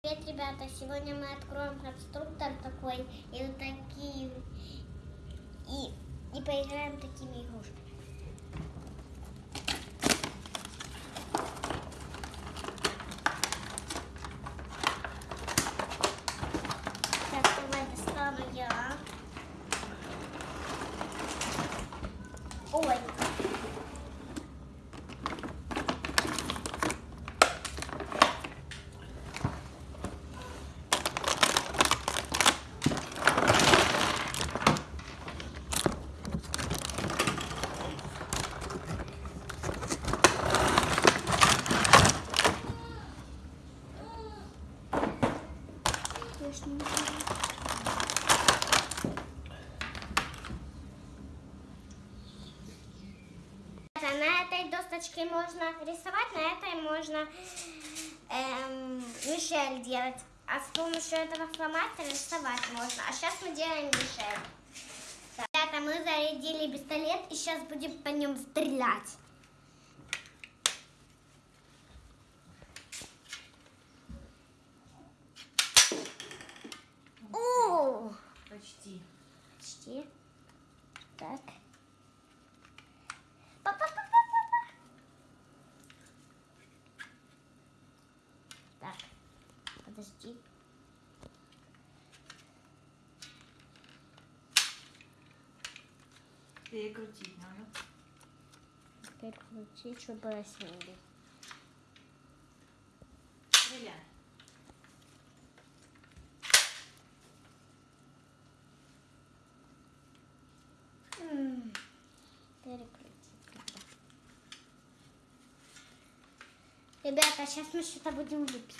Привет, ребята! Сегодня мы откроем конструктор такой и вот такие и, и поиграем такими игрушками. Так, давай достану я. Ой, А На этой досточке можно рисовать, на этой можно эм, Мишель делать. А с помощью этого фломастера рисовать можно. А сейчас мы делаем Мишель. Ребята, мы зарядили пистолет и сейчас будем по нем стрелять. О! Почти. Почти. Так. Па-па-па-па-па-па. Так. Подожди. Перекрутить надо. Теперь крути, чтобы рассеяли. Ребята, сейчас мы что-то будем лепить.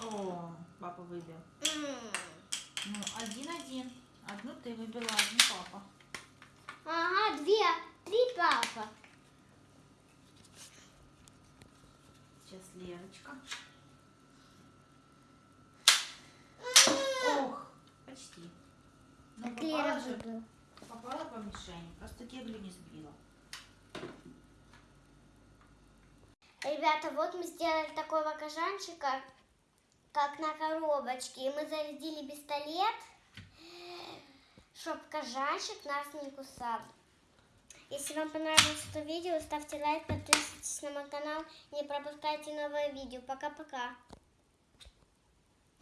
О, папа выбил. М. Ну, один-один. Одну ты выбила, одну папа. Ага, две, три папа. Сейчас Лерочка. Ох, почти. Но Так Лера попала, же, попала по мишени. Просто кеглю не сбила. Ребята, вот мы сделали такого кожанчика, как на коробочке. И мы зарядили пистолет, чтобы кожанчик нас не кусал. Если вам понравилось это видео, ставьте лайк, подписывайтесь на мой канал, не пропускайте новые видео. Пока-пока.